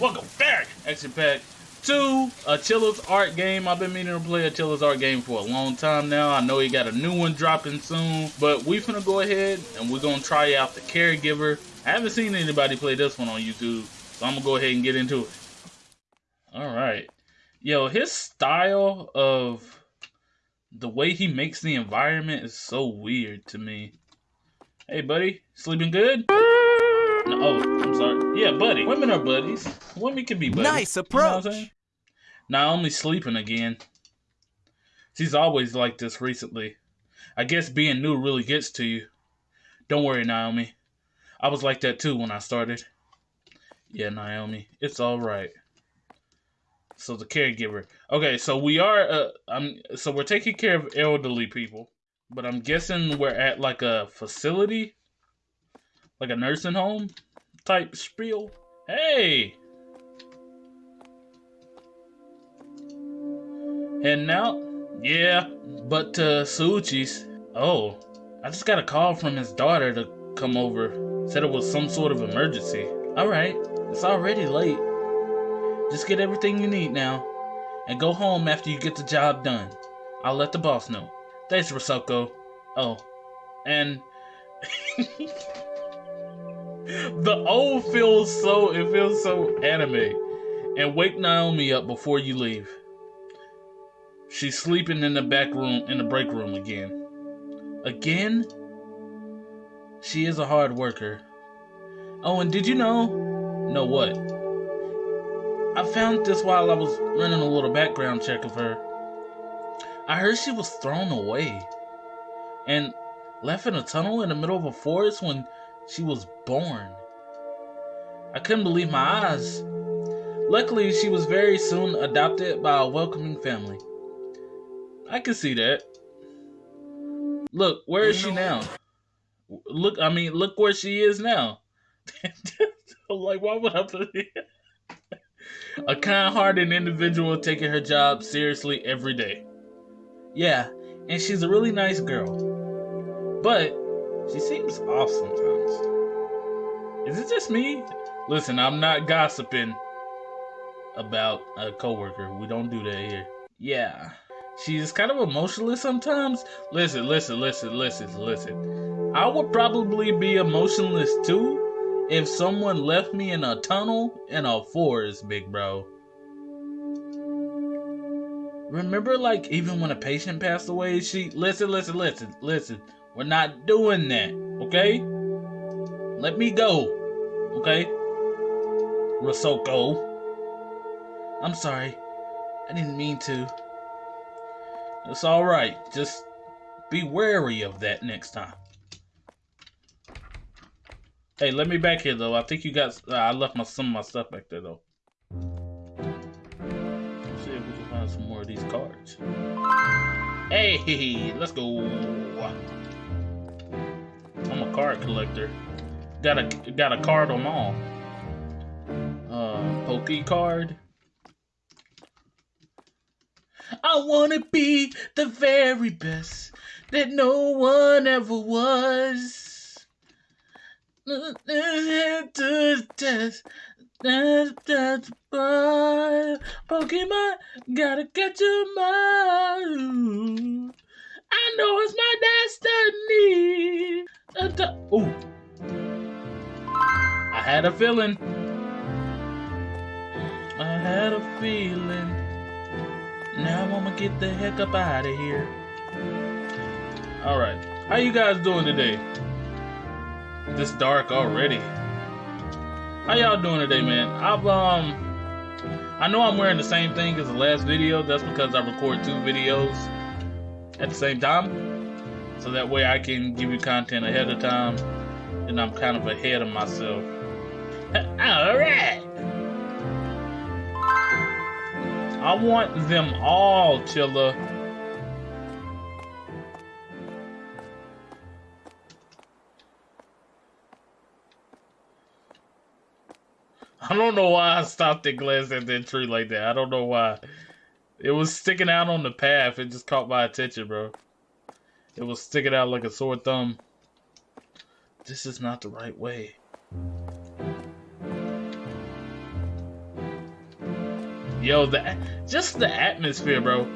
Welcome back, Action Pack 2, Chilla's Art game. I've been meaning to play Chilla's Art game for a long time now. I know he got a new one dropping soon, but we finna go ahead and we're gonna try out the Caregiver. I haven't seen anybody play this one on YouTube, so I'm gonna go ahead and get into it. Alright. Yo, his style of the way he makes the environment is so weird to me. Hey, buddy, sleeping good? No, oh, I'm sorry. Yeah, buddy. Women are buddies. Women can be buddies. Nice approach. You know Naomi sleeping again. She's always like this recently. I guess being new really gets to you. Don't worry, Naomi. I was like that too when I started. Yeah, Naomi, it's all right. So the caregiver. Okay, so we are. Uh, I'm. So we're taking care of elderly people, but I'm guessing we're at like a facility like a nursing home type spiel. Hey! Heading out? Yeah, but to Suchi's. Oh, I just got a call from his daughter to come over. Said it was some sort of emergency. Alright, it's already late. Just get everything you need now. And go home after you get the job done. I'll let the boss know. Thanks, Rosoko. Oh, and the O feels so it feels so anime. And wake Naomi up before you leave. She's sleeping in the back room in the break room again. Again? She is a hard worker. Oh, and did you know? Know what? I found this while I was running a little background check of her. I heard she was thrown away and left in a tunnel in the middle of a forest when she was born. I couldn't believe my eyes. Luckily, she was very soon adopted by a welcoming family. I can see that. Look, where is she now? Look, I mean, look where she is now. like, why would I put it? a kind-hearted individual taking her job seriously every day. Yeah, and she's a really nice girl. But she seems off sometimes. Is it just me? Listen, I'm not gossiping about a coworker. We don't do that here. Yeah. She's kind of emotionless sometimes. Listen, listen, listen, listen, listen. I would probably be emotionless too if someone left me in a tunnel in a forest, big bro. Remember, like, even when a patient passed away, she. Listen, listen, listen, listen. We're not doing that, okay? Let me go, okay? Rosoko. I'm sorry. I didn't mean to. It's alright. Just be wary of that next time. Hey, let me back here, though. I think you got... Uh, I left my some of my stuff back there, though. Let's see if we can find some more of these cards. Hey, let's go card collector. Got a got a card on all. Uh, Poke card. I wanna be the very best that no one ever was. To test. Pokemon, gotta catch 'em all. Oh. I had a feeling. I had a feeling. Now I'm gonna get the heck up out of here. Alright. How you guys doing today? This dark already. How y'all doing today, man? I've um I know I'm wearing the same thing as the last video. That's because I record two videos at the same time. So that way I can give you content ahead of time and I'm kind of ahead of myself. Alright! I want them all, Chilla. I don't know why I stopped and glanced at that tree like that. I don't know why. It was sticking out on the path. It just caught my attention, bro. It was sticking out like a sore thumb. This is not the right way. Yo, the just the atmosphere, bro.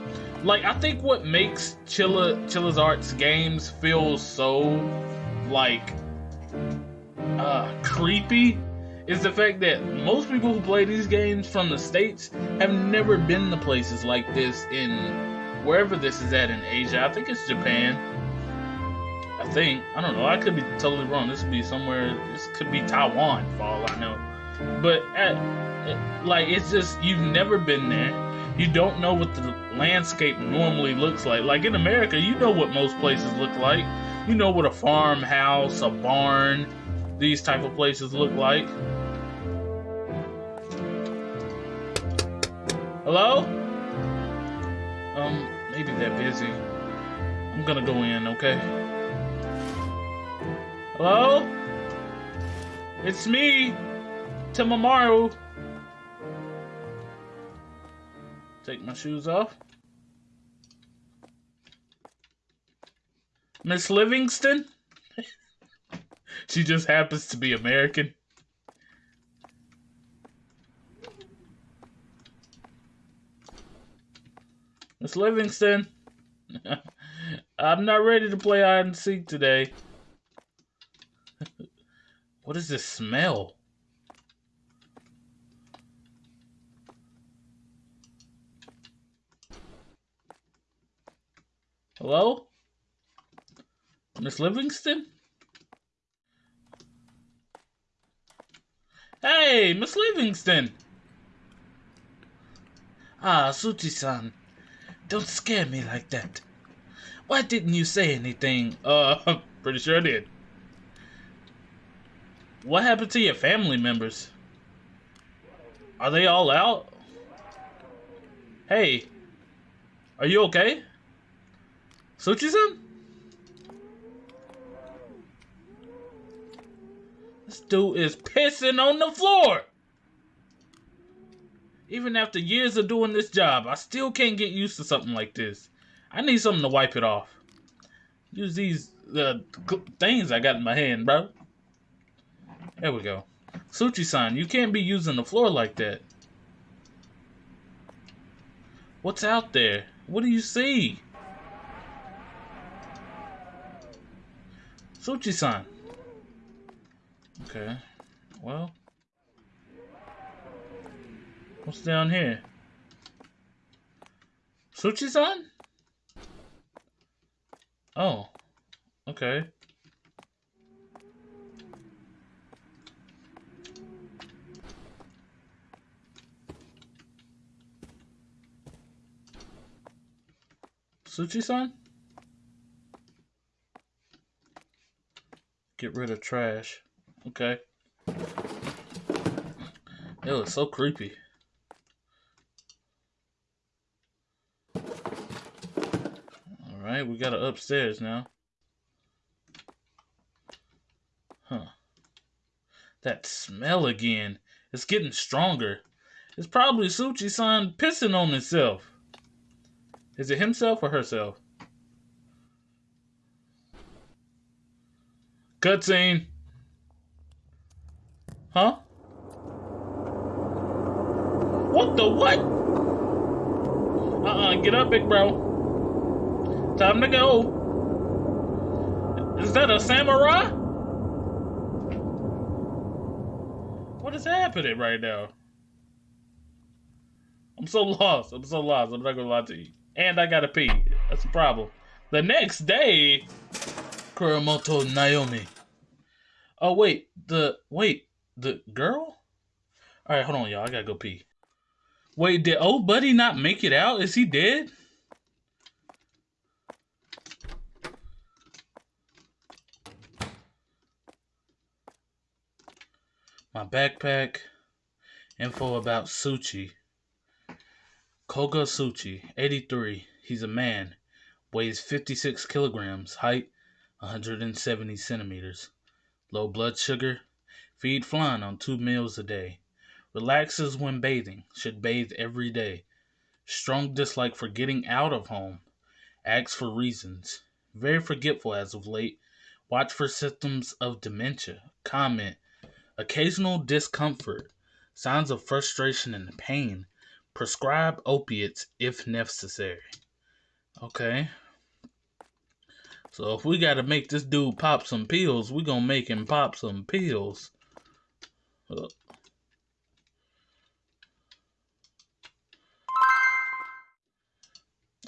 Like I think what makes Chilla Chilla's Arts games feel so like uh creepy is the fact that most people who play these games from the states have never been to places like this in wherever this is at in Asia. I think it's Japan. I think I don't know. I could be totally wrong. This could be somewhere. This could be Taiwan for all I know. But at, like it's just you've never been there. You don't know what the landscape normally looks like. Like in America, you know what most places look like. You know what a farmhouse, a barn, these type of places look like. Hello? Um, maybe they're busy. I'm gonna go in, okay? Hello? It's me, Timamaru. Take my shoes off. Miss Livingston? she just happens to be American. Miss Livingston. I'm not ready to play hide and seek today. What is this smell? Hello? Miss Livingston? Hey, Miss Livingston! Ah, Suchi-san. Don't scare me like that. Why didn't you say anything? Uh, pretty sure I did. What happened to your family members? Are they all out? Hey, are you okay? Suchi-san? This dude is pissing on the floor. Even after years of doing this job, I still can't get used to something like this. I need something to wipe it off. Use these uh, things I got in my hand, bro. There we go. Suchi-san, you can't be using the floor like that. What's out there? What do you see? Suchi-san. Okay. Well. What's down here? Suchi-san? Oh. Okay. Suchi-san? Get rid of trash. Okay. It looks so creepy. Alright, we got it upstairs now. Huh. That smell again. It's getting stronger. It's probably Suchi-san pissing on himself. Is it himself or herself? Cutscene. Huh? What the what? Uh-uh, get up, big bro. Time to go. Is that a samurai? What is happening right now? I'm so lost. I'm so lost. I'm not gonna lie to you. And I gotta pee. That's a problem. The next day, Kuramoto Naomi. Oh wait, the wait, the girl? Alright, hold on, y'all. I gotta go pee. Wait, did old buddy not make it out? Is he dead? My backpack. Info about Suchi. Koga Suchi, 83. He's a man. Weighs 56 kilograms. Height 170 centimeters. Low blood sugar. Feed flan on two meals a day. Relaxes when bathing. Should bathe every day. Strong dislike for getting out of home. Asks for reasons. Very forgetful as of late. Watch for symptoms of dementia. Comment. Occasional discomfort. Signs of frustration and pain. Prescribe opiates if necessary. Okay. So if we gotta make this dude pop some pills, we gonna make him pop some pills.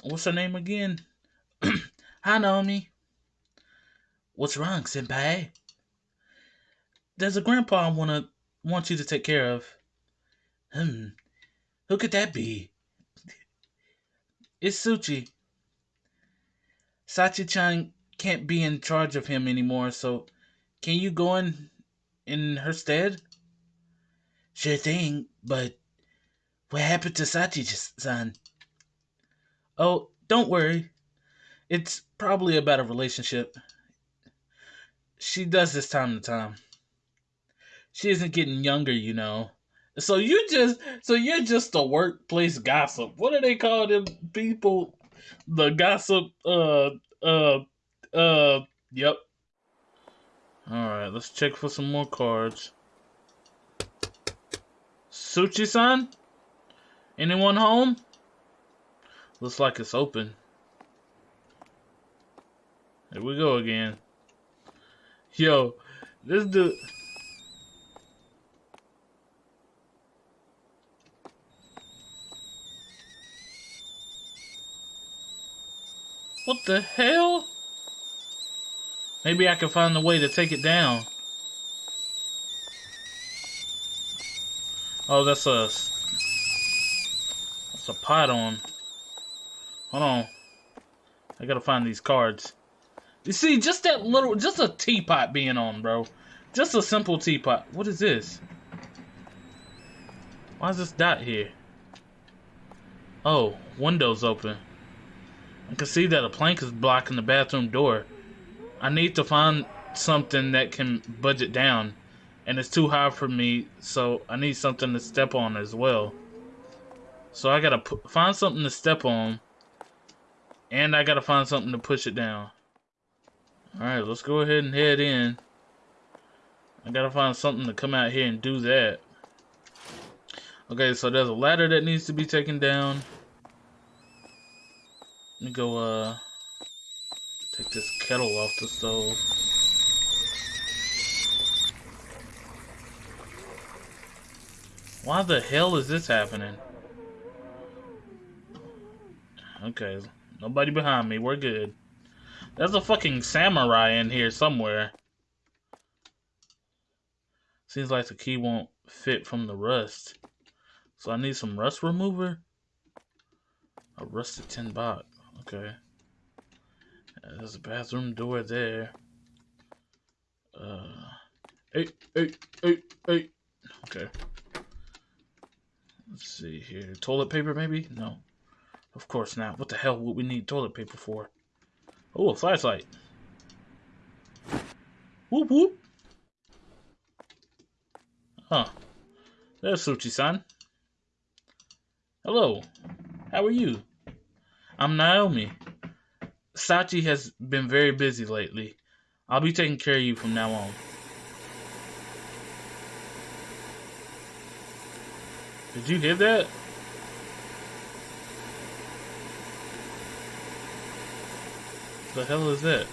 What's her name again? Hi, Naomi. What's wrong, Senpai? There's a grandpa I wanna want you to take care of. Hmm. Who could that be? It's Suchi. Sachi-chan can't be in charge of him anymore, so can you go in in her stead? Sure thing, but what happened to Sachi-san? Oh, don't worry. It's probably about a relationship. She does this time to time. She isn't getting younger, you know. So you just so you're just a workplace gossip. What do they call them people? The gossip uh uh uh yep. Alright, let's check for some more cards. Suchi-san? Anyone home? Looks like it's open. Here we go again. Yo, this dude. What the hell? Maybe I can find a way to take it down. Oh, that's a... That's a pot on. Hold on. I gotta find these cards. You see, just that little... Just a teapot being on, bro. Just a simple teapot. What is this? Why is this dot here? Oh, window's open. I can see that a plank is blocking the bathroom door. I need to find something that can budget down. And it's too high for me, so I need something to step on as well. So I gotta find something to step on. And I gotta find something to push it down. Alright, let's go ahead and head in. I gotta find something to come out here and do that. Okay, so there's a ladder that needs to be taken down. Let me go, uh, take this kettle off the stove. Why the hell is this happening? Okay, nobody behind me. We're good. There's a fucking samurai in here somewhere. Seems like the key won't fit from the rust. So I need some rust remover? A rusted tin box. Okay. There's a bathroom door there. Uh, eight, eight, eight, eight. Okay. Let's see here. Toilet paper, maybe? No. Of course not. What the hell would we need toilet paper for? Oh, a flashlight. Whoop whoop. Huh. There's Suchi-san. Hello. How are you? I'm Naomi. Sachi has been very busy lately. I'll be taking care of you from now on. Did you hear that? The hell is that?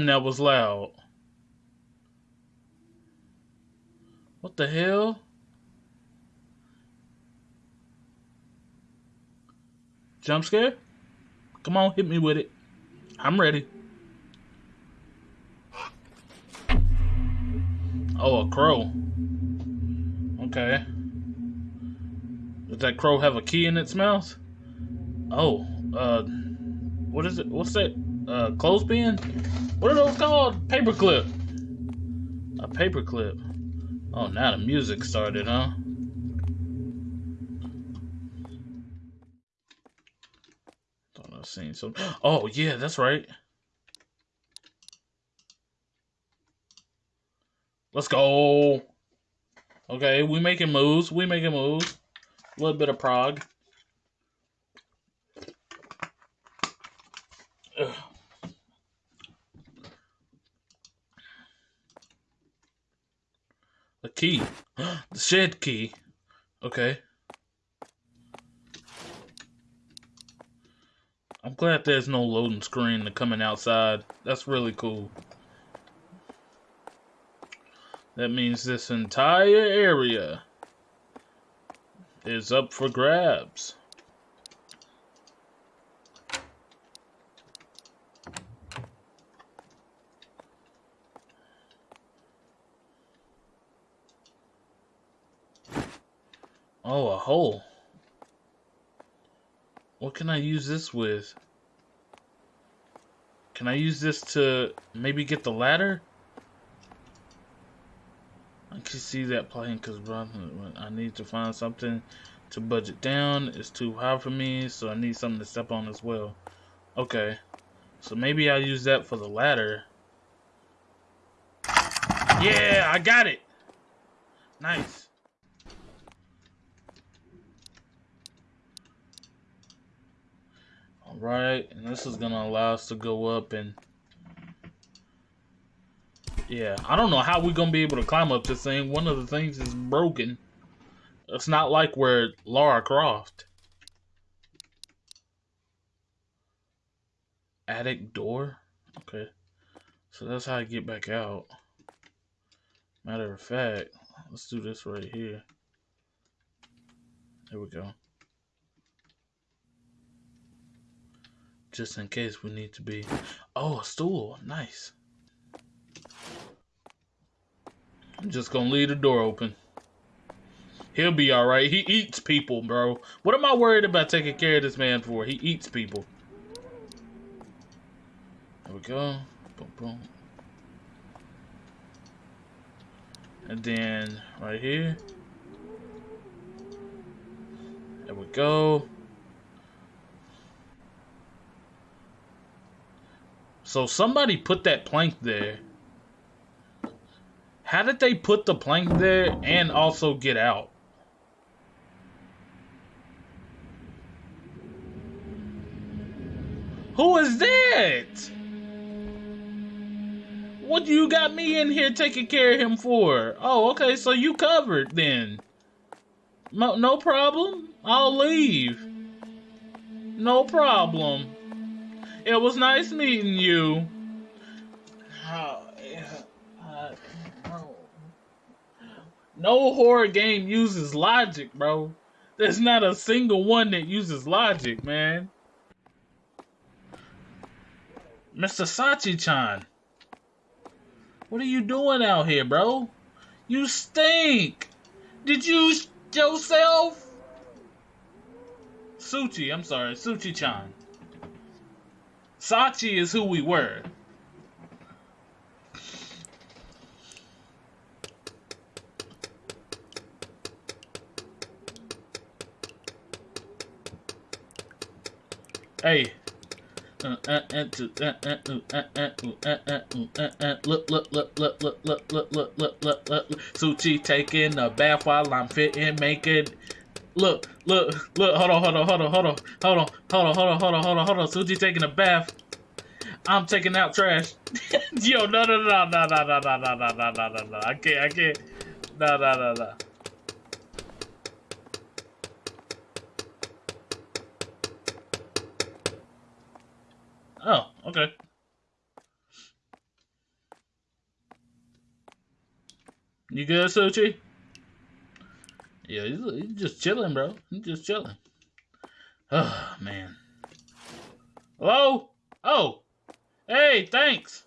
Damn, that was loud. What the hell? Jump scare? Come on, hit me with it. I'm ready. Oh, a crow. Okay. Does that crow have a key in its mouth? Oh, uh, what is it? What's that? Uh, clothespin? What are those called? Paperclip. A paperclip. Oh, now the music started, huh? Thought I seen some. Oh, yeah, that's right. Let's go. Okay, we making moves. We making moves. A little bit of prog. Ugh. A key. the shed key. Okay. I'm glad there's no loading screen to coming outside. That's really cool. That means this entire area is up for grabs. Oh, a hole. What can I use this with? Can I use this to maybe get the ladder? I can see that playing because I need to find something to budget down. It's too high for me, so I need something to step on as well. Okay, so maybe I'll use that for the ladder. Yeah, I got it. Nice. Alright, and this is to allow us to go up and... Yeah, I don't know how we're to be able to climb up this thing. One of the things is broken. It's not like we're Lara Croft. Attic door? Okay. So that's how I get back out. Matter of fact, let's do this right here. There we go. Just in case we need to be. Oh, a stool. Nice. I'm just gonna leave the door open. He'll be alright. He eats people, bro. What am I worried about taking care of this man for? He eats people. There we go. Boom, boom. And then right here. There we go. So somebody put that plank there. How did they put the plank there and also get out? Who is that? What you got me in here taking care of him for? Oh, okay, so you covered then. No, no problem. I'll leave. No problem. It was nice meeting you. Oh, uh, yeah. Uh, no. no horror game uses logic, bro. There's not a single one that uses logic, man. Mr. Sachi-chan. What are you doing out here, bro? You stink. Did you yourself? Suchi, I'm sorry, Suchi-chan. Sachi is who we were. Hey. Look, look, look, look, look, look, look, look, look, look, look. Suchi taking a bath while I'm fitting, making. Look, look, look, hold on, hold on, hold on, hold on, hold on, hold on, hold on, hold on, hold on, hold on. Suji taking a bath. I'm taking out trash. Yo, no, no, no, no, no, no, no, no, no, no, no, no, no. I can't, I can't. No, no, no, no. Oh, okay. You good, Suchi? Yeah, he's, he's just chilling, bro. He's just chilling. Oh, man. Hello? Oh. Hey, thanks.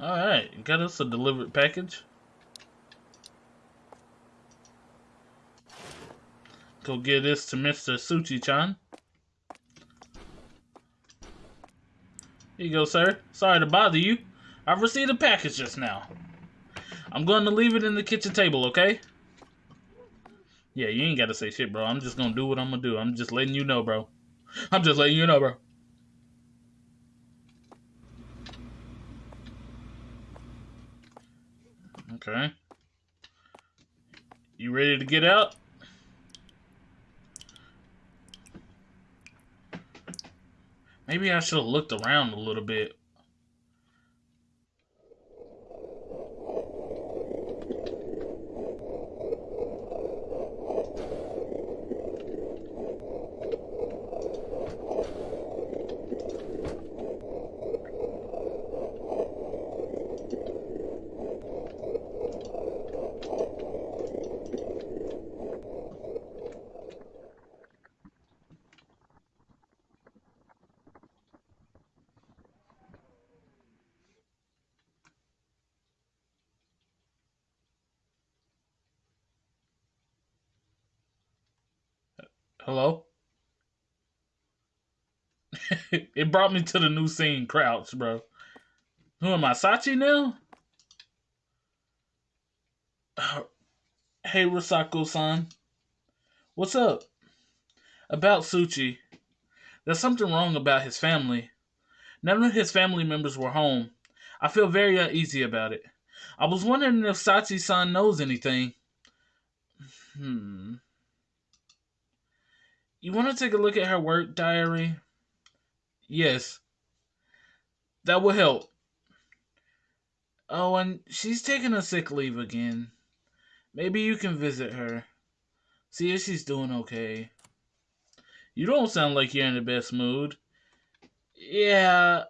Alright, got us a delivered package. Go get this to Mr. Suchi-chan. Here you go, sir. Sorry to bother you. I've received a package just now. I'm going to leave it in the kitchen table, okay? Yeah, you ain't gotta say shit, bro. I'm just gonna do what I'm gonna do. I'm just letting you know, bro. I'm just letting you know, bro. Okay. You ready to get out? Maybe I should have looked around a little bit. Hello? it brought me to the new scene, Crouch, bro. Who am I, Sachi now? Hey, Risako-san. What's up? About Suchi. There's something wrong about his family. None of his family members were home. I feel very uneasy about it. I was wondering if Sachi-san knows anything. Hmm. You want to take a look at her work diary? Yes. That will help. Oh, and she's taking a sick leave again. Maybe you can visit her. See if she's doing okay. You don't sound like you're in the best mood. Yeah.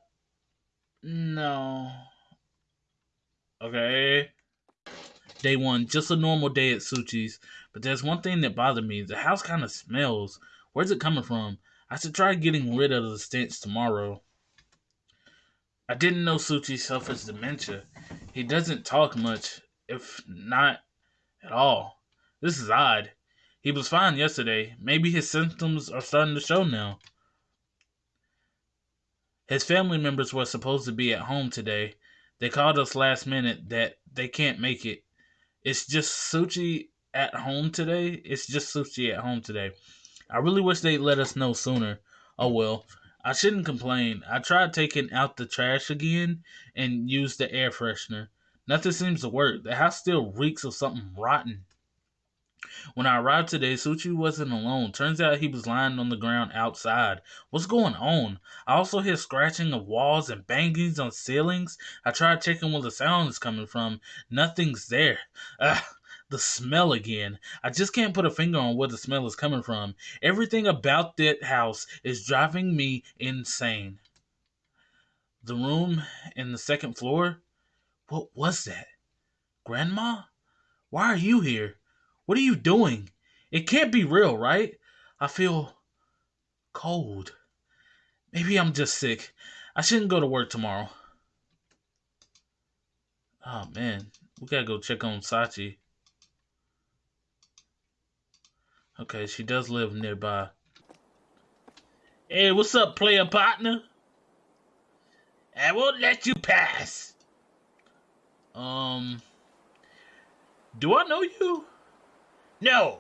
No. Okay. Day one, just a normal day at Suchi's. But there's one thing that bothered me. The house kind of smells. Where's it coming from? I should try getting rid of the stench tomorrow. I didn't know Suchi suffers dementia. He doesn't talk much, if not at all. This is odd. He was fine yesterday. Maybe his symptoms are starting to show now. His family members were supposed to be at home today. They called us last minute that they can't make it. It's just Suchi at home today. It's just Suchi at home today. I really wish they'd let us know sooner. Oh well, I shouldn't complain. I tried taking out the trash again and used the air freshener. Nothing seems to work. The house still reeks of something rotten. When I arrived today, Suchi wasn't alone. Turns out he was lying on the ground outside. What's going on? I also hear scratching of walls and bangings on ceilings. I tried checking where the sound is coming from. Nothing's there. Ugh the smell again. I just can't put a finger on where the smell is coming from. Everything about that house is driving me insane. The room in the second floor? What was that? Grandma? Why are you here? What are you doing? It can't be real, right? I feel cold. Maybe I'm just sick. I shouldn't go to work tomorrow. Oh man, we gotta go check on Sachi. Okay, she does live nearby. Hey, what's up, player partner? I won't let you pass. Um, do I know you? No.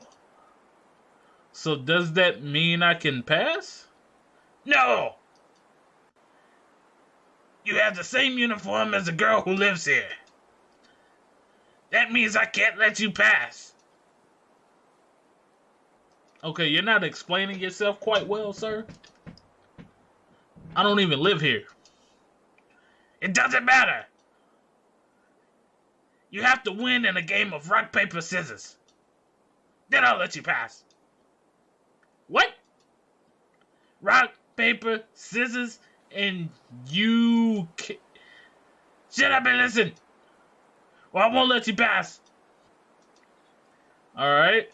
So does that mean I can pass? No. You have the same uniform as the girl who lives here. That means I can't let you pass. Okay, you're not explaining yourself quite well, sir. I don't even live here. It doesn't matter. You have to win in a game of rock, paper, scissors. Then I'll let you pass. What? Rock, paper, scissors, and you. Shut up and listen. Well, I won't let you pass. All right.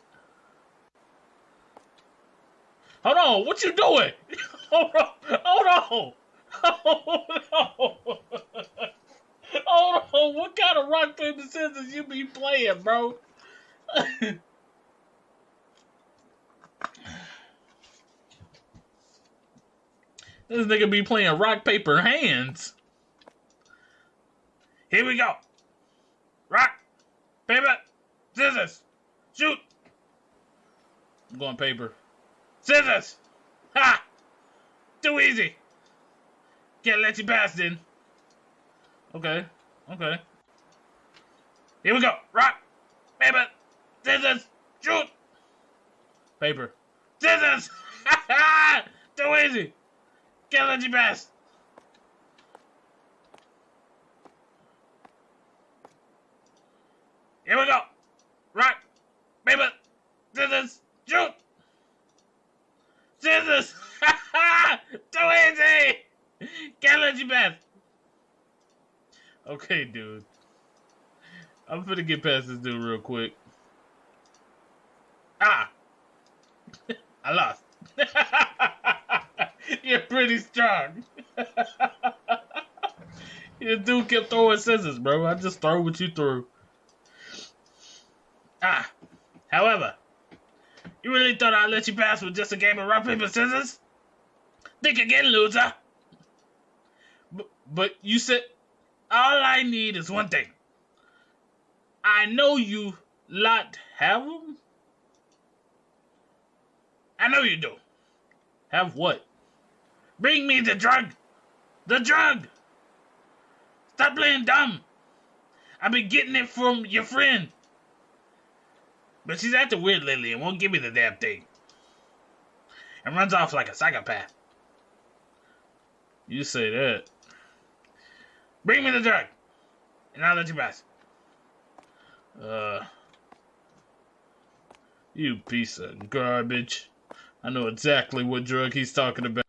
Hold on, what you doing? Hold on, hold on, hold on. Hold on, what kind of rock paper scissors you be playing, bro? this nigga be playing rock paper hands. Here we go. Rock, paper, scissors, shoot. I'm going paper. Scissors! Ha! Too easy! Can't let you pass then. Okay, okay. Here we go. Rock, paper, scissors, shoot. Paper, scissors! Ha ha Too easy! Can't let you pass. Here we go. Rock, paper, scissors, shoot. Scissors! Too easy! Can't let you pass. Okay, dude. I'm gonna get past this dude real quick. Ah! I lost. You're pretty strong. Your dude kept throwing scissors, bro. I just throw what you threw. Ah. However, you really thought I'd let you pass with just a game of rock, paper, scissors? Think again, loser. But, but you said all I need is one thing. I know you lot have them. I know you do. Have what? Bring me the drug. The drug. Stop playing dumb. I've been getting it from your friend. But she's acting weird lately and won't give me the damn thing. And runs off like a psychopath. You say that. Bring me the drug. And I'll let you pass. Uh. You piece of garbage. I know exactly what drug he's talking about.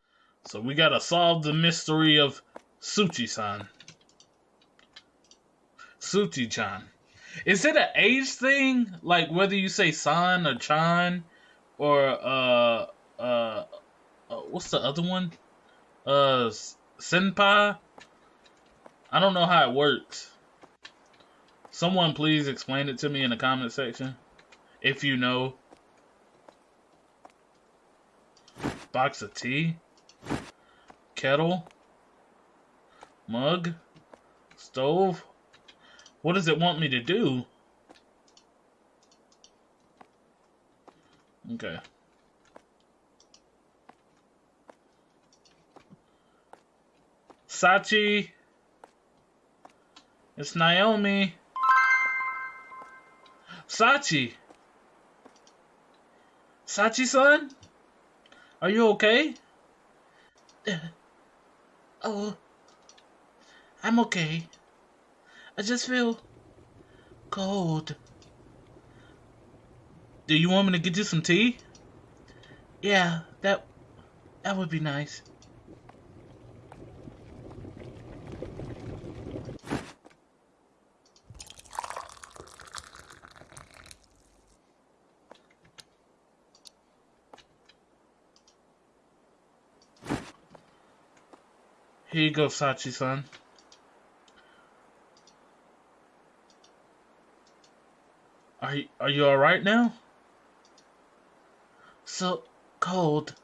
So we gotta solve the mystery of Suchi-san. Suchi-chan. Is it an age thing? Like whether you say san or chan or uh uh, uh what's the other one? Uh senpai? I don't know how it works. Someone please explain it to me in the comment section. If you know. Box of tea. Kettle. Mug. Stove. What does it want me to do? Okay. Sachi. It's Naomi. Sachi. Sachi-san? Are you okay? Uh, oh. I'm okay. I just feel cold. Do you want me to get you some tea? Yeah, that that would be nice. Here you go, Sachi-san. Are you, are you all right now? So cold.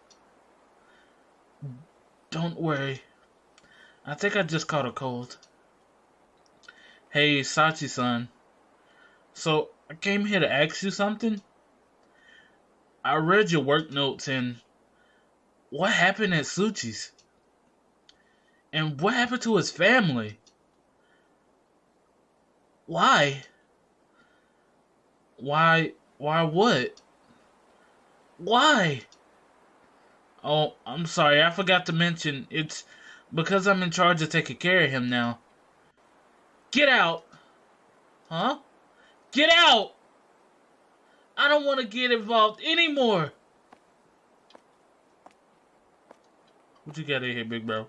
Don't worry. I think I just caught a cold. Hey, Sachi-san. So, I came here to ask you something. I read your work notes and what happened at Suchi's? And what happened to his family? Why? Why? Why what? Why? Oh, I'm sorry. I forgot to mention it's because I'm in charge of taking care of him now. Get out. Huh? Get out. I don't want to get involved anymore. What you got in here, big bro?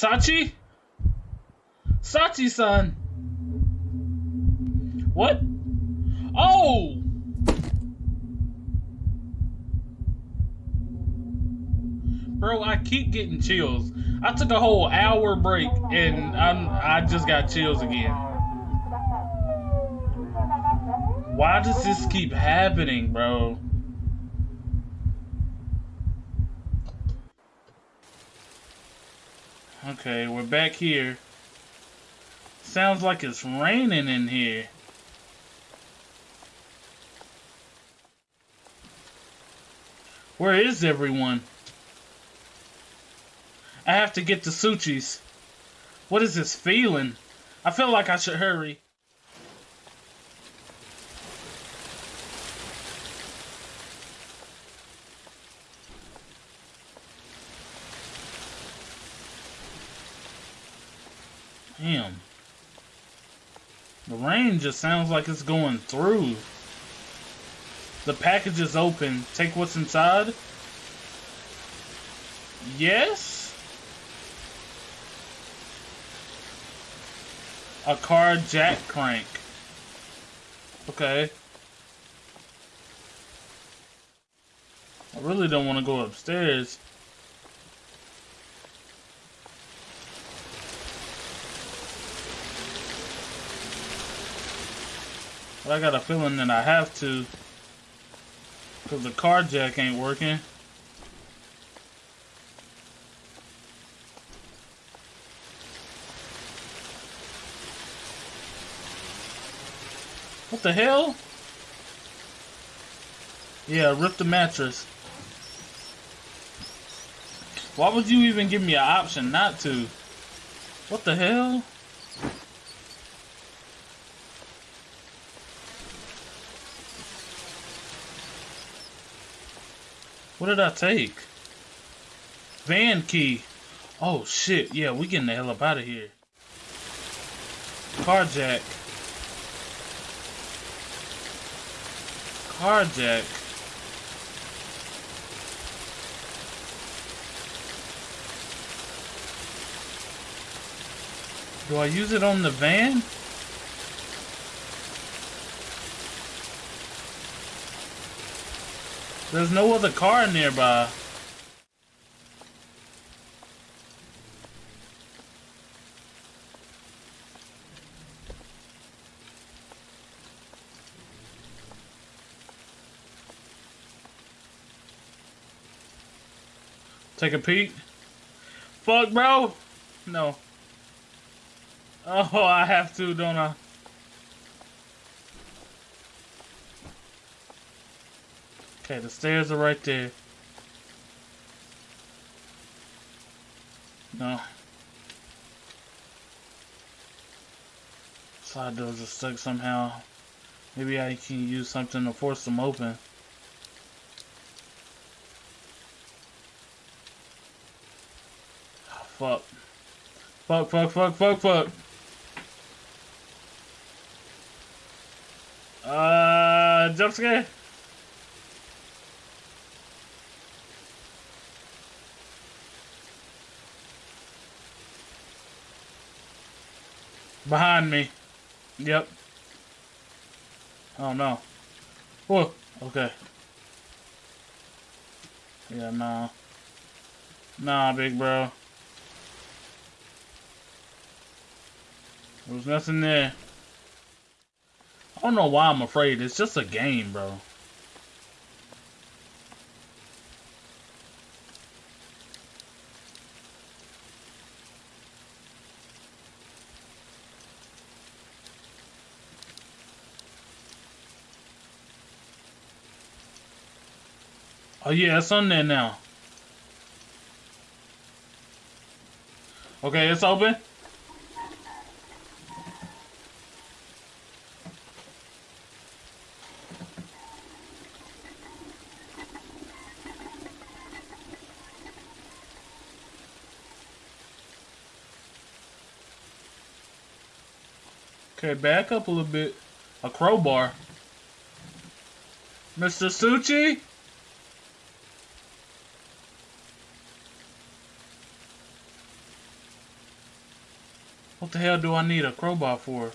Sachi? Sachi-san. What? Oh! Bro, I keep getting chills. I took a whole hour break and I'm, I just got chills again. Why does this keep happening, bro? Okay, we're back here. Sounds like it's raining in here. Where is everyone? I have to get to Suchi's. What is this feeling? I feel like I should hurry. Damn. The rain just sounds like it's going through. The package is open. Take what's inside. Yes? A car jack crank. Okay. I really don't want to go upstairs. But I got a feeling that I have to. Because the car jack ain't working. What the hell? Yeah, rip the mattress. Why would you even give me an option not to? What the hell? Did I take? Van key. Oh shit, yeah, we getting the hell up out of here. Carjack. Carjack. Do I use it on the van? There's no other car nearby. Take a peek. Fuck, bro. No. Oh, I have to, don't I? Okay, the stairs are right there. No. Side doors are stuck somehow. Maybe I can use something to force them open. Oh, fuck. Fuck, fuck, fuck, fuck, fuck. Uh, jump scare? Behind me. Yep. Oh no. Whoa. Okay. Yeah, nah. Nah, big bro. There was nothing there. I don't know why I'm afraid. It's just a game, bro. Oh yeah, it's on there now. Okay, it's open. Okay, back up a little bit. A crowbar. Mr. Suchi? What the hell do I need a crowbar for?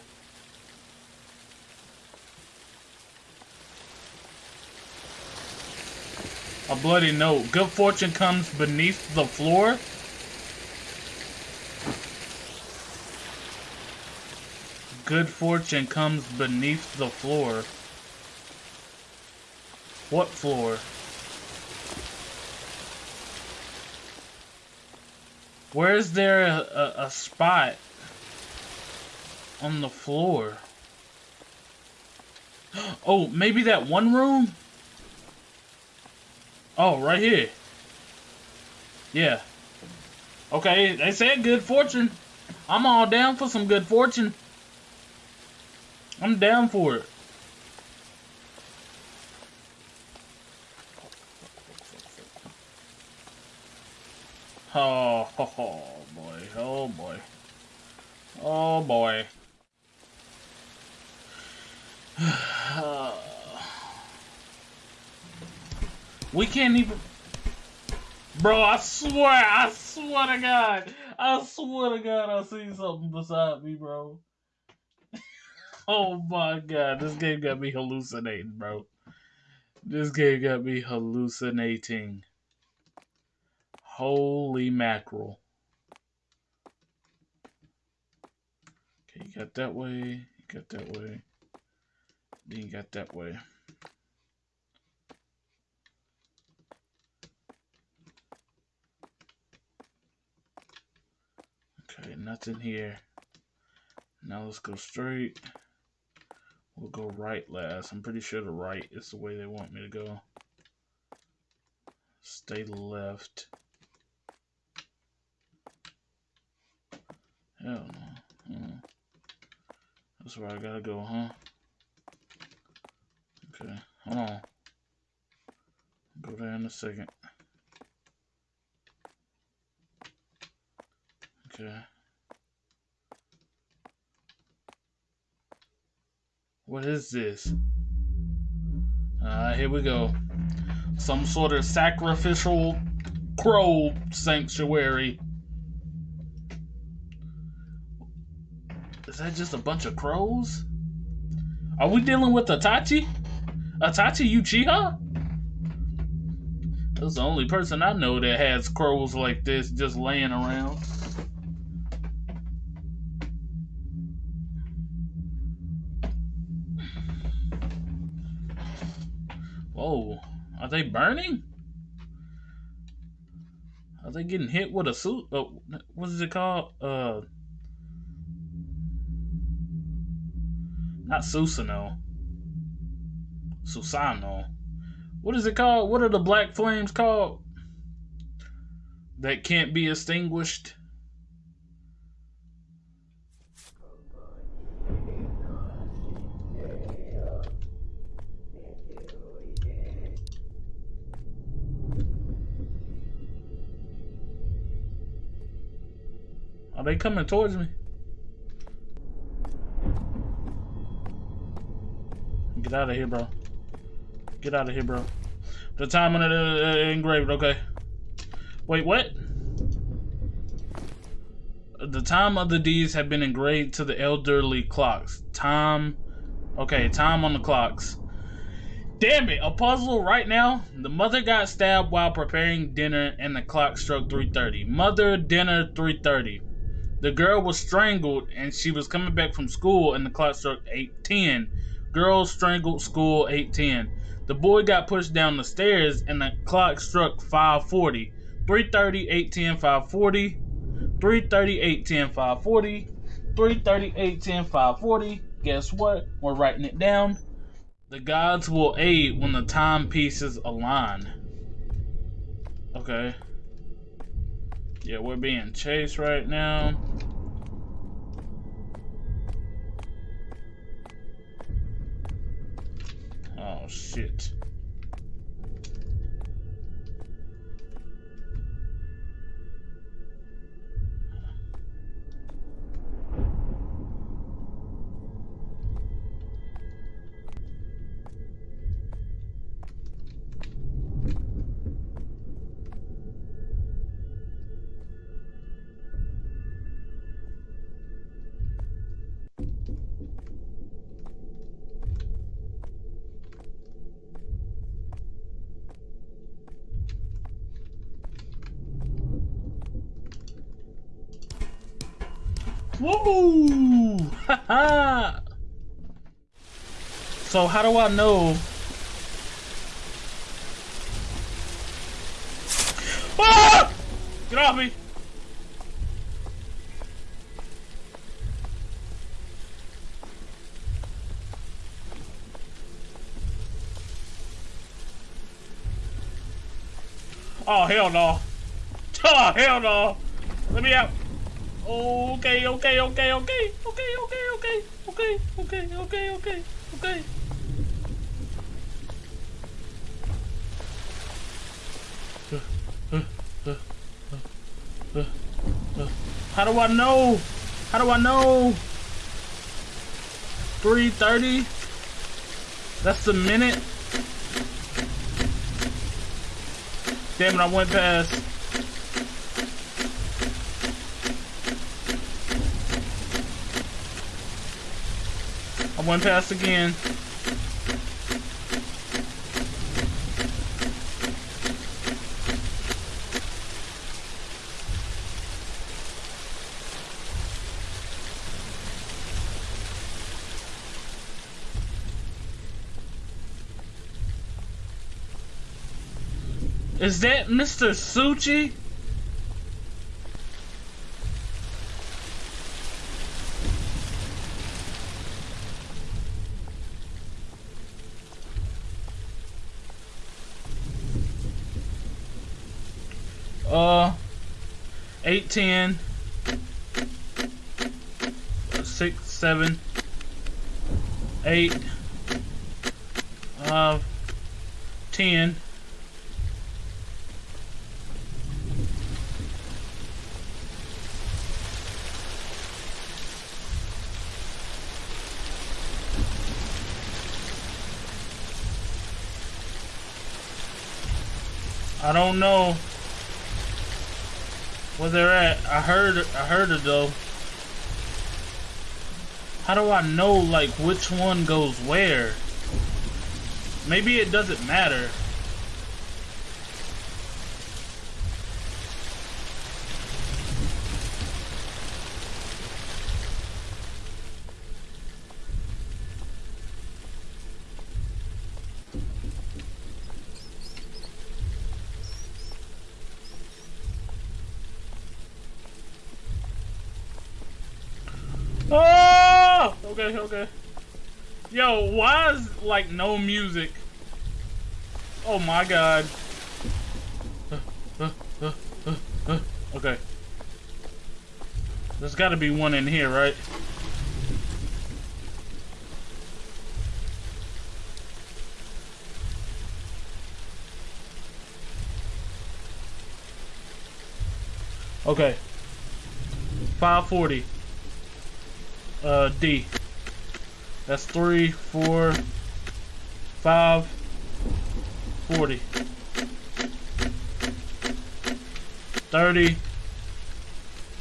A bloody note. Good fortune comes beneath the floor. Good fortune comes beneath the floor. What floor? Where is there a, a, a spot on the floor? Oh, maybe that one room? Oh, right here. Yeah. Okay, they said good fortune. I'm all down for some good fortune. I'm down for it. Oh, oh, oh boy, oh boy. Oh boy. we can't even... Bro, I swear, I swear to God. I swear to God I see something beside me, bro. oh my God, this game got me hallucinating, bro. This game got me hallucinating. Holy mackerel. Okay, you got that way, you got that way. You got that way. Okay, nothing here. Now let's go straight. We'll go right last. I'm pretty sure the right is the way they want me to go. Stay left. Hell no. Hmm. That's where I gotta go, huh? Okay, hold on. Go there in a second. Okay. What is this? Uh, here we go. Some sort of sacrificial crow sanctuary. Is that just a bunch of crows? Are we dealing with Itachi? Itachi Uchiha? That's the only person I know that has crows like this just laying around. Whoa, are they burning? Are they getting hit with a suit? Uh, what is it called? Uh, not Susanoo. Susano. What is it called? What are the black flames called? That can't be extinguished. Are they coming towards me? Get out of here, bro. Get out of here, bro. The time on it uh, engraved, okay. Wait, what? The time of the deeds have been engraved to the elderly clocks. Time, okay, time on the clocks. Damn it, a puzzle right now. The mother got stabbed while preparing dinner and the clock struck 3.30. Mother, dinner, 3.30. The girl was strangled and she was coming back from school and the clock struck 8.10. Girl strangled school 8.10. The boy got pushed down the stairs and the clock struck 540. 330, 810, 540. 330, 810, 540. 330, 810, 540. Guess what? We're writing it down. The gods will aid when the timepieces align. Okay. Yeah, we're being chased right now. Oh, shit. So how do I know? Ah! Get off me! Oh, hell no. Oh, hell no. Let me out. Okay, okay, okay, okay, okay, okay, okay, okay, okay, okay, okay, okay. How do I know? How do I know? 330? That's the minute? Damn it, I went past. I pass again. Is that Mr. Suchi? Uh, 810, 6, 7, 8, uh, 10, I don't know where they're at. I heard I heard it though. How do I know like which one goes where? Maybe it doesn't matter. Oh! Okay, okay. Yo, why is like no music? Oh my god. okay. There's gotta be one in here, right? Okay. 540 uh, D. That's three, four, five, forty. Thirty,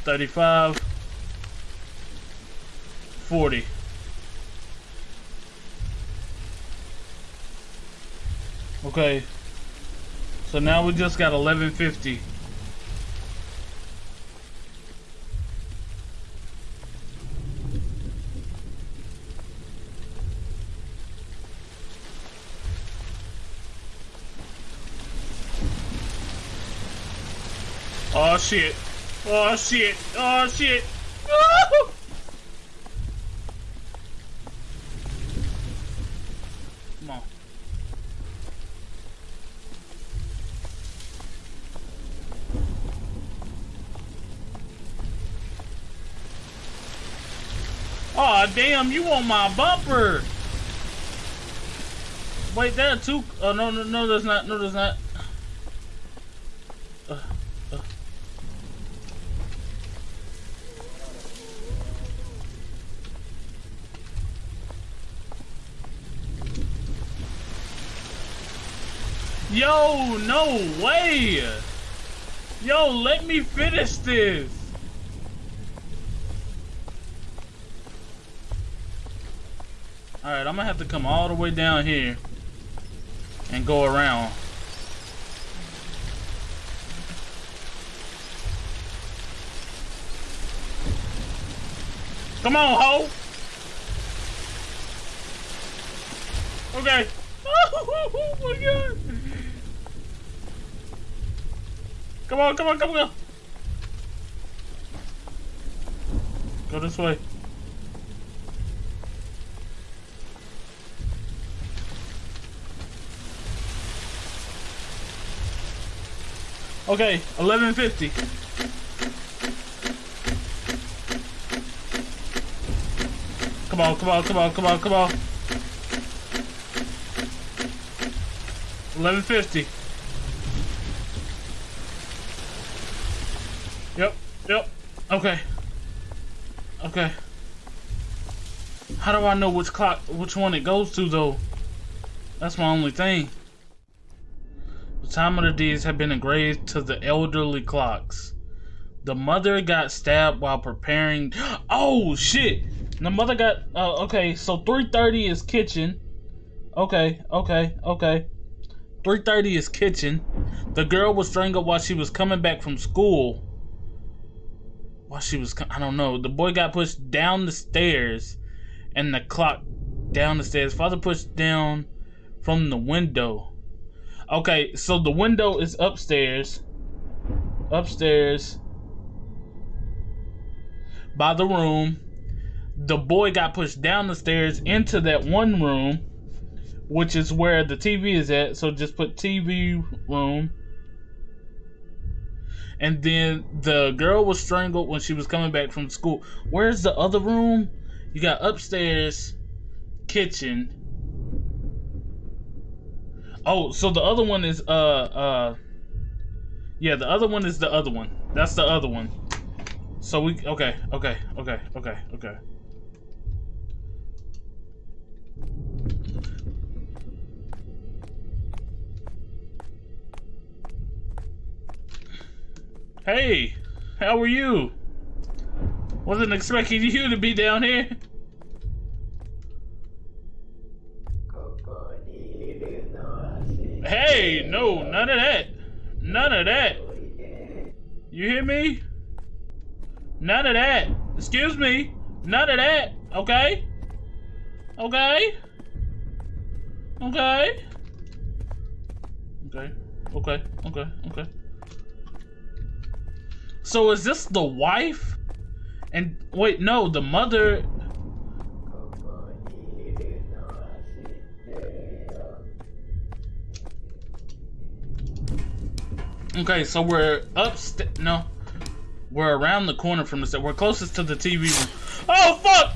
thirty-five, forty. Okay. So now we just got 1150. Oh shit. Oh shit. Oh shit. Woo! Come on. Oh damn, you on my bumper. Wait, that too. Oh no no no there's not no there's not. Yo, no way! Yo, let me finish this! Alright, I'm gonna have to come all the way down here and go around. Come on, ho! Okay. Oh my god! Come on, come on, come on! Go this way. Okay, 1150. Come on, come on, come on, come on, come on. 1150. Yep, yep. Okay. Okay. How do I know which clock, which one it goes to though? That's my only thing. The time of the deeds have been engraved to the elderly clocks. The mother got stabbed while preparing. Oh shit! The mother got. Uh, okay, so 3:30 is kitchen. Okay, okay, okay. 3:30 is kitchen. The girl was strangled while she was coming back from school. While she was, I don't know. The boy got pushed down the stairs, and the clock down the stairs. Father pushed down from the window. Okay, so the window is upstairs. Upstairs. By the room. The boy got pushed down the stairs into that one room, which is where the TV is at. So just put TV room. And then the girl was strangled when she was coming back from school. Where's the other room? You got upstairs, kitchen, Oh, so the other one is uh uh yeah, the other one is the other one. That's the other one. So we okay, okay, okay, okay, okay. Hey, how are you? Wasn't expecting you to be down here. Hey, no, none of that. None of that. You hear me? None of that. Excuse me. None of that. Okay? Okay? Okay? Okay. Okay. Okay. Okay. So is this the wife? And wait, no, the mother Okay, so we're upstairs. No, we're around the corner from the set. We're closest to the TV room. Oh fuck!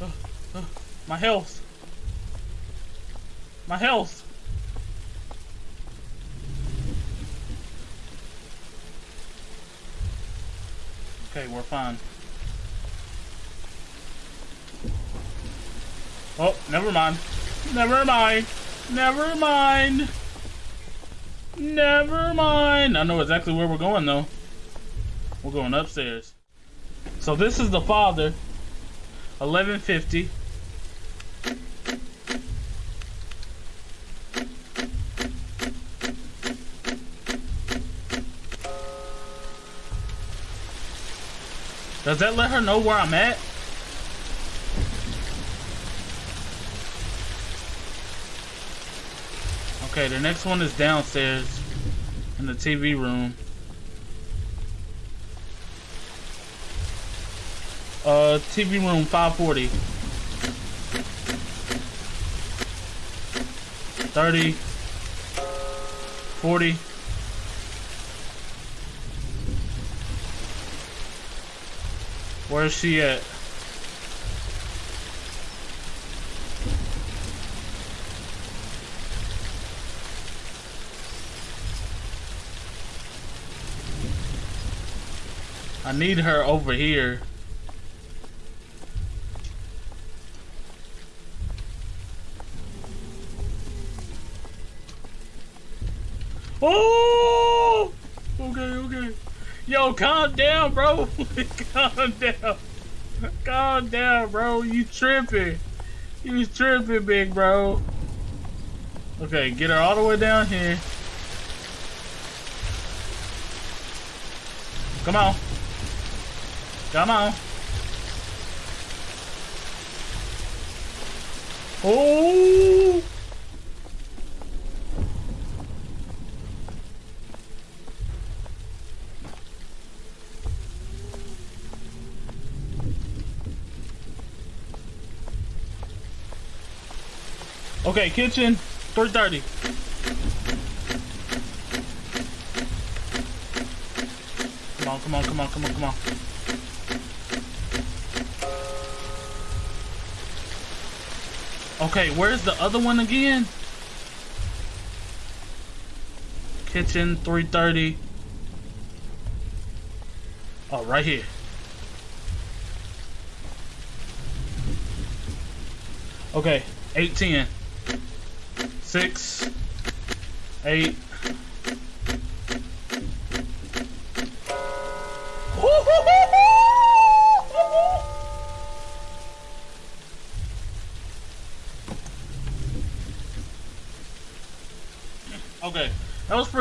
Oh, oh, my health. My health. Okay, we're fine. Oh, never mind. Never mind. Never mind. Never mind. I know exactly where we're going, though. We're going upstairs. So this is the father. 1150. Does that let her know where I'm at? Okay, the next one is downstairs in the TV room. Uh, TV room 540. 30. 40. Where is she at? Need her over here. Oh! Okay, okay. Yo, calm down, bro. calm down. Calm down, bro. You tripping. You tripping, big bro. Okay, get her all the way down here. Come on. Come on. Oh! Okay, kitchen, 330. Come on, come on, come on, come on, come on. Okay, where's the other one again? Kitchen 330. Oh, right here. Okay, 810. 6, 8.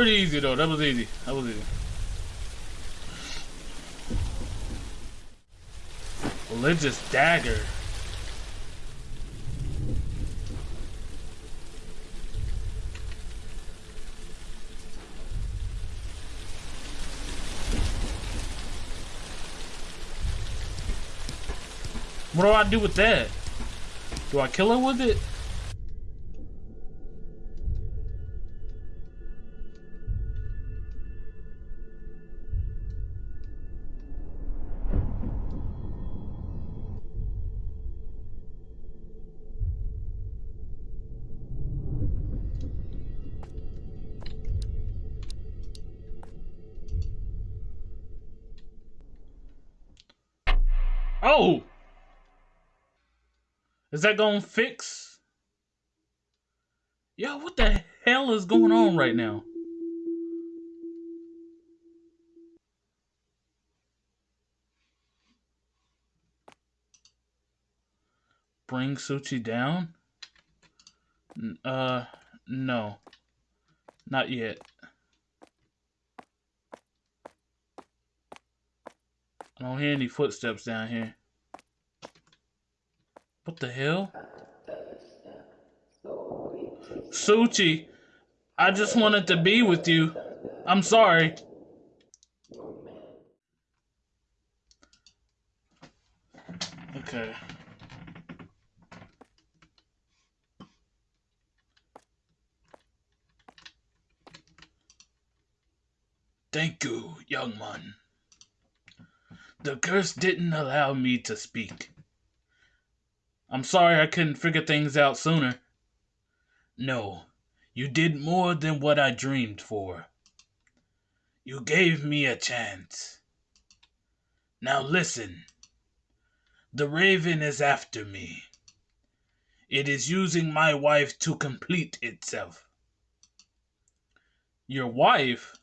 Pretty easy though. That was easy. That was easy. Religious dagger. What do I do with that? Do I kill her with it? Oh! Is that gonna fix? Yo, what the hell is going on right now? Bring Suchi down? Uh, no. Not yet. I don't hear any footsteps down here. What the hell? Suchi, I just wanted to be with you. I'm sorry. Okay. Thank you, young man. The curse didn't allow me to speak. I'm sorry I couldn't figure things out sooner. No, you did more than what I dreamed for. You gave me a chance. Now listen. The raven is after me. It is using my wife to complete itself. Your wife?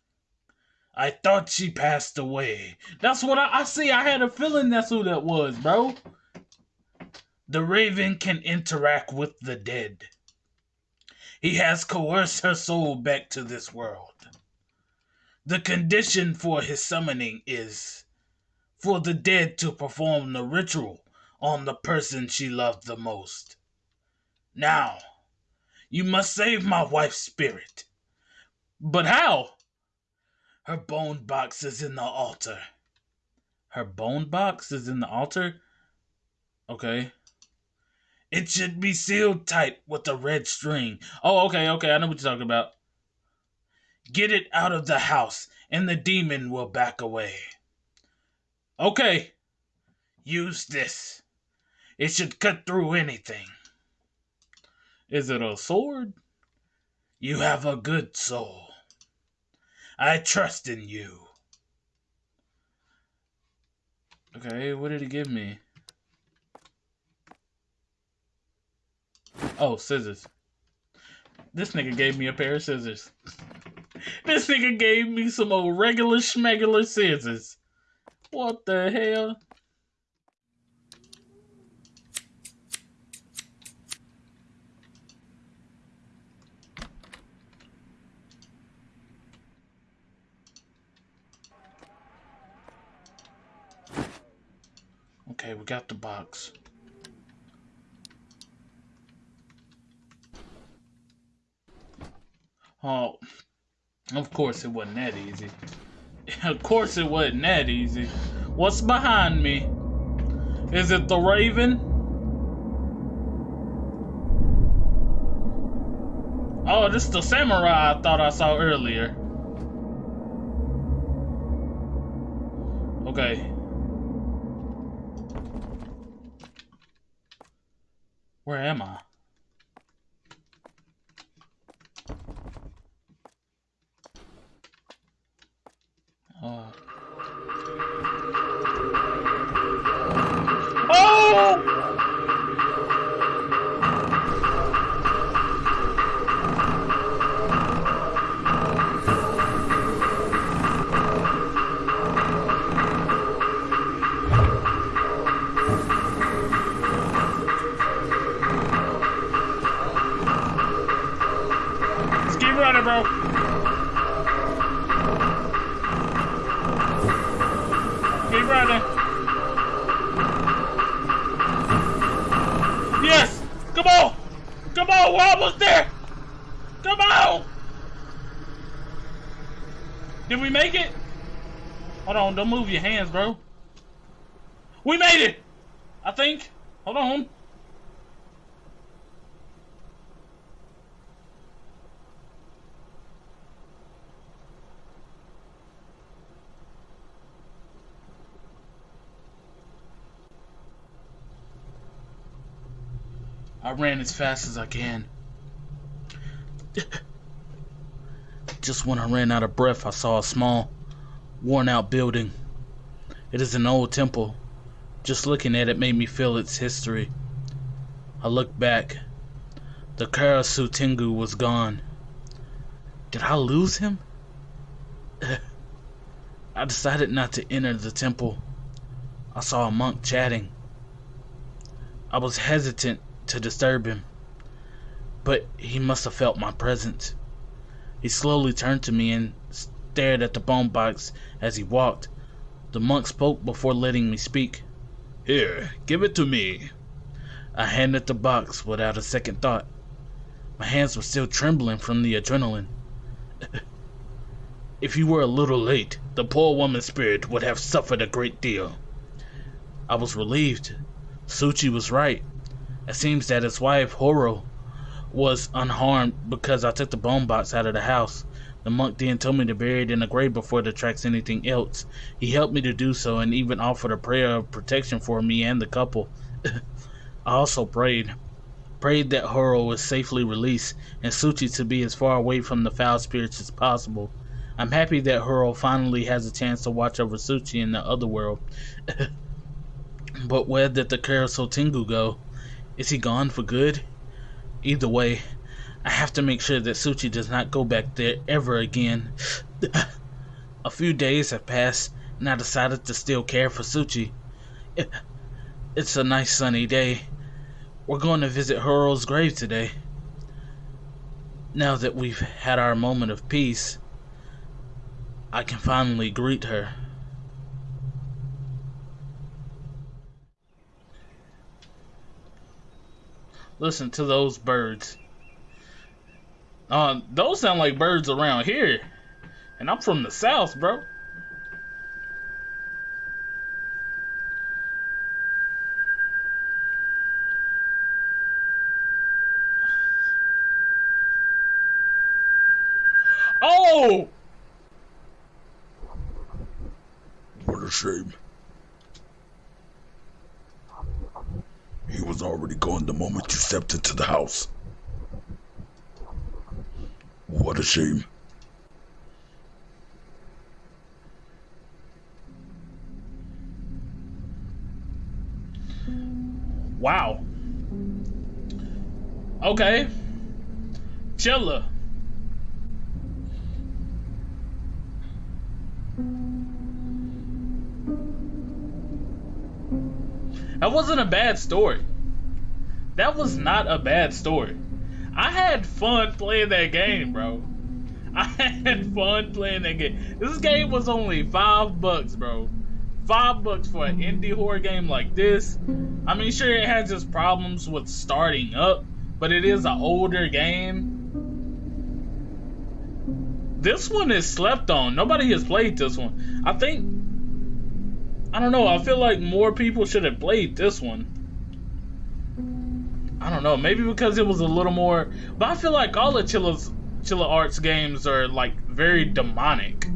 I thought she passed away. That's what I, I see. I had a feeling that's who that was, bro. The raven can interact with the dead. He has coerced her soul back to this world. The condition for his summoning is for the dead to perform the ritual on the person she loved the most. Now, you must save my wife's spirit. But how? Her bone box is in the altar. Her bone box is in the altar? Okay. It should be sealed tight with a red string. Oh, okay, okay, I know what you're talking about. Get it out of the house, and the demon will back away. Okay. Use this. It should cut through anything. Is it a sword? You have a good soul. I trust in you. Okay, what did he give me? Oh, scissors. This nigga gave me a pair of scissors. this nigga gave me some old regular schmegular scissors. What the hell? Got the box. Oh, of course it wasn't that easy. of course it wasn't that easy. What's behind me? Is it the raven? Oh, this is the samurai I thought I saw earlier. Okay. Where am I? Don't move your hands, bro. We made it! I think. Hold on. I ran as fast as I can. Just when I ran out of breath, I saw a small, worn out building. It is an old temple. Just looking at it made me feel its history. I looked back. The Karasu Tengu was gone. Did I lose him? I decided not to enter the temple. I saw a monk chatting. I was hesitant to disturb him, but he must have felt my presence. He slowly turned to me and stared at the bone box as he walked. The monk spoke before letting me speak. Here, give it to me. I handed the box without a second thought. My hands were still trembling from the adrenaline. if you were a little late, the poor woman's spirit would have suffered a great deal. I was relieved. Suchi was right. It seems that his wife, Horo, was unharmed because I took the bone box out of the house. The monk then told me to bury it in the grave before it attracts anything else. He helped me to do so and even offered a prayer of protection for me and the couple. I also prayed. Prayed that Horo was safely released and Suchi to be as far away from the foul spirits as possible. I'm happy that Horo finally has a chance to watch over Suchi in the other world. but where did the Karasu Tengu go? Is he gone for good? Either way, I have to make sure that Suchi does not go back there ever again. a few days have passed, and I decided to still care for Suchi. It's a nice sunny day. We're going to visit Horo's grave today. Now that we've had our moment of peace, I can finally greet her. Listen to those birds. Uh, those sound like birds around here. And I'm from the south, bro. Oh! What a shame. He was already gone the moment you stepped into the house. What a shame. Wow. Okay. Chilla. That wasn't a bad story. That was not a bad story. I had fun playing that game, bro. I had fun playing that game. This game was only five bucks, bro. Five bucks for an indie horror game like this. I mean, sure, it has its problems with starting up, but it is an older game. This one is slept on. Nobody has played this one. I think. I don't know. I feel like more people should have played this one. I don't know, maybe because it was a little more. But I feel like all the Chilla Chilla's Art games are like very demonic.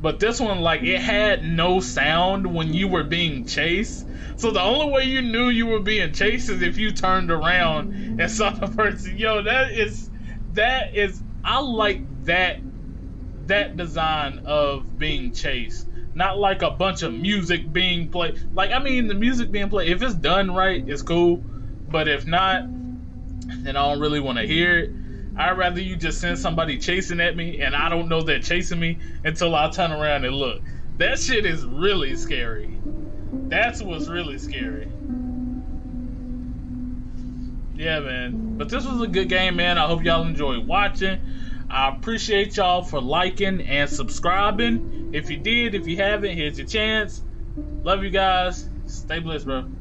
But this one, like, it had no sound when you were being chased. So the only way you knew you were being chased is if you turned around and saw the person. Yo, that is that is I like that that design of being chased. Not like a bunch of music being played. Like I mean the music being played, if it's done right, it's cool. But if not, then I don't really want to hear it. I'd rather you just send somebody chasing at me and I don't know they're chasing me until I turn around and look. That shit is really scary. That's what's really scary. Yeah, man. But this was a good game, man. I hope y'all enjoyed watching. I appreciate y'all for liking and subscribing. If you did, if you haven't, here's your chance. Love you guys. Stay blessed, bro.